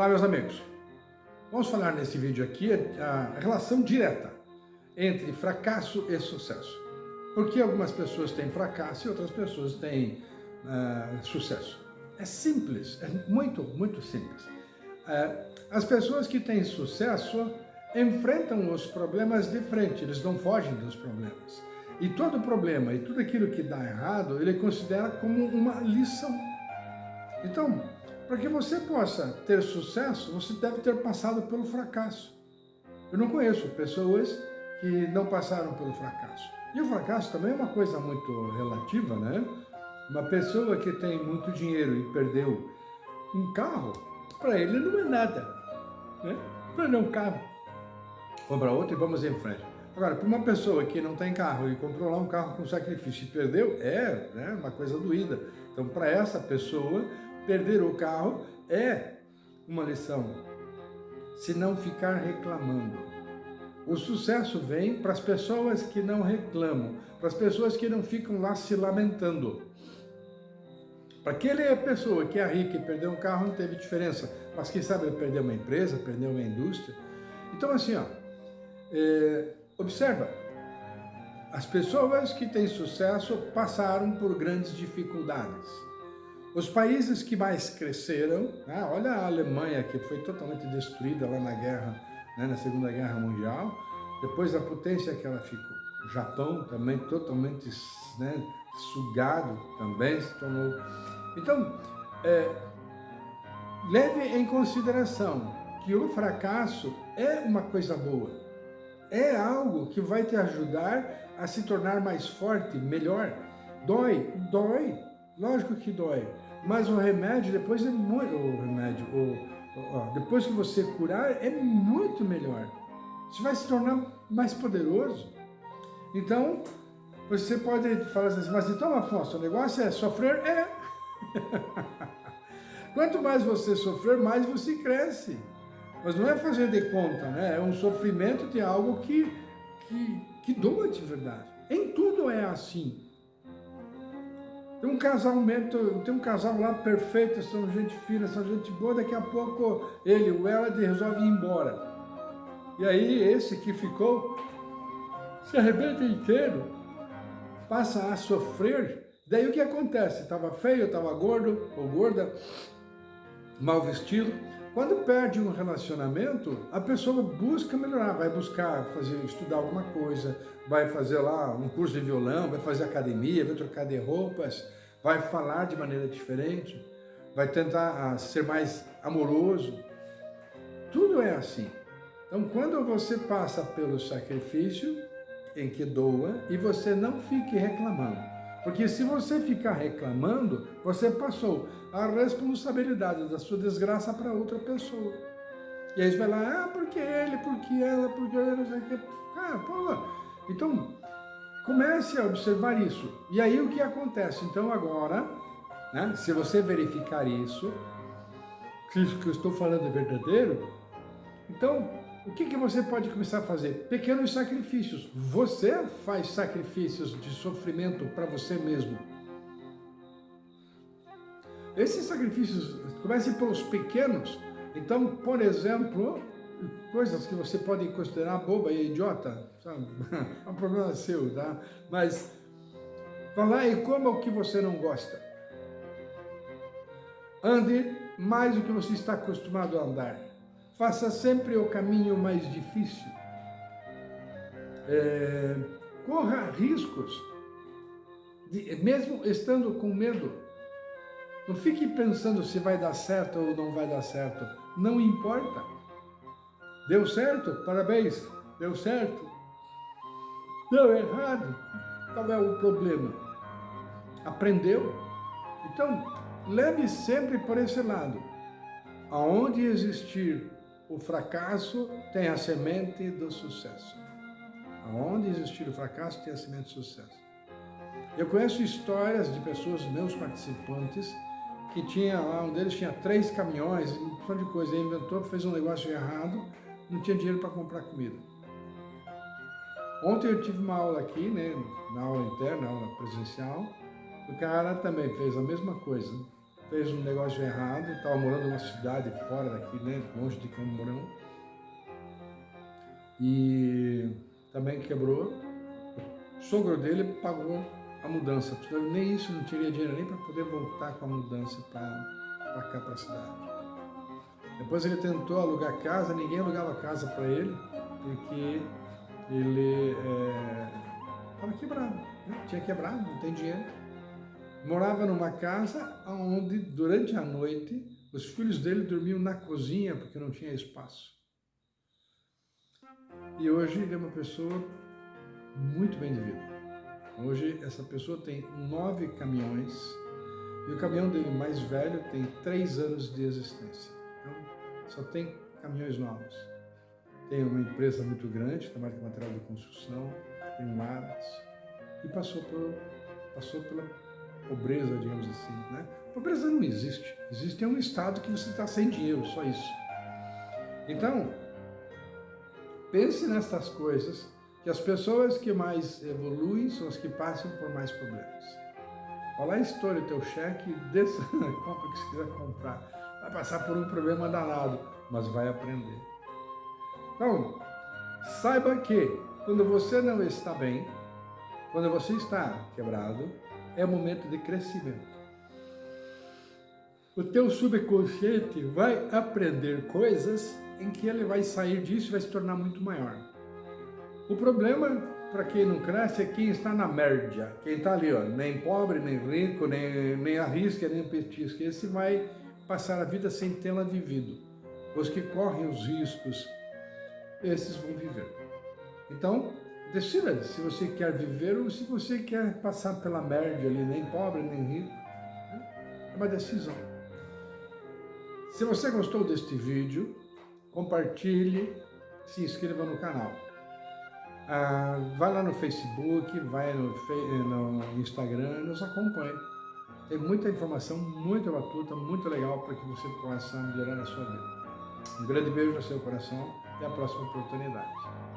Olá, meus amigos. Vamos falar nesse vídeo aqui a relação direta entre fracasso e sucesso. Por que algumas pessoas têm fracasso e outras pessoas têm uh, sucesso? É simples, é muito, muito simples. Uh, as pessoas que têm sucesso enfrentam os problemas de frente, eles não fogem dos problemas. E todo problema e tudo aquilo que dá errado, ele considera como uma lição. Então, para que você possa ter sucesso, você deve ter passado pelo fracasso. Eu não conheço pessoas que não passaram pelo fracasso. E o fracasso também é uma coisa muito relativa, né? Uma pessoa que tem muito dinheiro e perdeu um carro, para ele não é nada. Né? Perdeu um carro, compra outro e vamos em frente. Agora, para uma pessoa que não tem carro e lá um carro com sacrifício e perdeu, é né, uma coisa doída. Então, para essa pessoa, perder o carro é uma lição. Se não ficar reclamando. O sucesso vem para as pessoas que não reclamam, para as pessoas que não ficam lá se lamentando. Para aquela pessoa que é rica e perdeu um carro não teve diferença, mas quem sabe perdeu uma empresa, perdeu uma indústria. Então assim, ó, é, observa, as pessoas que têm sucesso passaram por grandes dificuldades. Os países que mais cresceram, né, olha a Alemanha que foi totalmente destruída lá na guerra, né, na Segunda Guerra Mundial, depois da potência que ela ficou. O Japão também totalmente né, sugado, também se tornou. Então, é, leve em consideração que o fracasso é uma coisa boa. É algo que vai te ajudar a se tornar mais forte, melhor. Dói, dói, Lógico que dói, mas o remédio depois é muito... O remédio, o, depois que você curar, é muito melhor. Você vai se tornar mais poderoso. Então, você pode falar assim, mas então, Afonso, o negócio é sofrer? É. Quanto mais você sofrer, mais você cresce. Mas não é fazer de conta, né? É um sofrimento de algo que, que, que doa de verdade. Em tudo é assim. Um casal tem um casal lá perfeito, são gente fina, são gente boa, daqui a pouco ele, o ela, resolve ir embora. E aí esse que ficou se arrebenta inteiro, passa a sofrer. Daí o que acontece? Estava feio, estava gordo ou gorda, mal vestido. Quando perde um relacionamento, a pessoa busca melhorar, vai buscar fazer, estudar alguma coisa, vai fazer lá um curso de violão, vai fazer academia, vai trocar de roupas, vai falar de maneira diferente, vai tentar ah, ser mais amoroso. Tudo é assim. Então, quando você passa pelo sacrifício, em que doa, e você não fique reclamando. Porque se você ficar reclamando, você passou a responsabilidade da sua desgraça para outra pessoa. E aí você vai lá, ah, porque ele, porque ela, porque ela, não sei o que. Ah, pô. Então, comece a observar isso. E aí o que acontece? Então agora, né, se você verificar isso, que isso que eu estou falando é verdadeiro, então o que, que você pode começar a fazer? Pequenos sacrifícios. Você faz sacrifícios de sofrimento para você mesmo. Esses sacrifícios, comecem pelos pequenos. Então, por exemplo, coisas que você pode considerar boba e idiota, sabe? é um problema seu, tá? Mas vá lá e coma o que você não gosta. Ande mais do que você está acostumado a andar. Faça sempre o caminho mais difícil. É, corra riscos, de, mesmo estando com medo. Não fique pensando se vai dar certo ou não vai dar certo. Não importa. Deu certo? Parabéns. Deu certo? Deu errado? Qual é o problema? Aprendeu? Então, leve sempre por esse lado. Aonde existir o fracasso tem a semente do sucesso. Aonde existir o fracasso tem a semente do sucesso. Eu conheço histórias de pessoas, meus participantes, que tinha lá, um deles tinha três caminhões, um monte de coisa, ele inventou, fez um negócio errado, não tinha dinheiro para comprar comida. Ontem eu tive uma aula aqui, né, na aula interna, na aula presencial, o cara também fez a mesma coisa. Fez um negócio errado, estava morando numa cidade fora daqui, né, longe de Camorão. E também quebrou. O sogro dele pagou a mudança. Nem isso, não teria dinheiro nem para poder voltar com a mudança para cá, para a cidade. Depois ele tentou alugar casa, ninguém alugava casa para ele, porque ele estava é, quebrado, né? tinha quebrado, não tem dinheiro. Morava numa casa onde, durante a noite, os filhos dele dormiam na cozinha porque não tinha espaço. E hoje ele é uma pessoa muito bem de vida. Hoje essa pessoa tem nove caminhões e o caminhão dele mais velho tem três anos de existência. Então, só tem caminhões novos. Tem uma empresa muito grande, trabalha com material de construção, tem maras, e passou, por, passou pela pobreza, digamos assim. Né? Pobreza não existe. Existe um estado que você está sem dinheiro, só isso. Então, pense nessas coisas, que as pessoas que mais evoluem são as que passam por mais problemas. Olha lá, estoure o teu cheque, desça, compra o que você quiser comprar. Vai passar por um problema danado, mas vai aprender. Então, saiba que quando você não está bem, quando você está quebrado, é momento de crescimento. O teu subconsciente vai aprender coisas em que ele vai sair disso e vai se tornar muito maior. O problema para quem não cresce é quem está na média, quem está ali, ó, nem pobre, nem rico, nem, nem arrisca, nem petisca. Esse vai passar a vida sem tê-la vivido. Os que correm os riscos, esses vão viver. Então, decida se você quer viver ou se você quer passar pela média ali, nem pobre, nem rico. É uma decisão. Se você gostou deste vídeo, compartilhe, se inscreva no canal. Ah, vai lá no Facebook, vai no, no Instagram, nos acompanhe. Tem muita informação, muito batuta, muito legal para que você possa melhorar a sua vida. Um grande beijo no seu coração e a próxima oportunidade.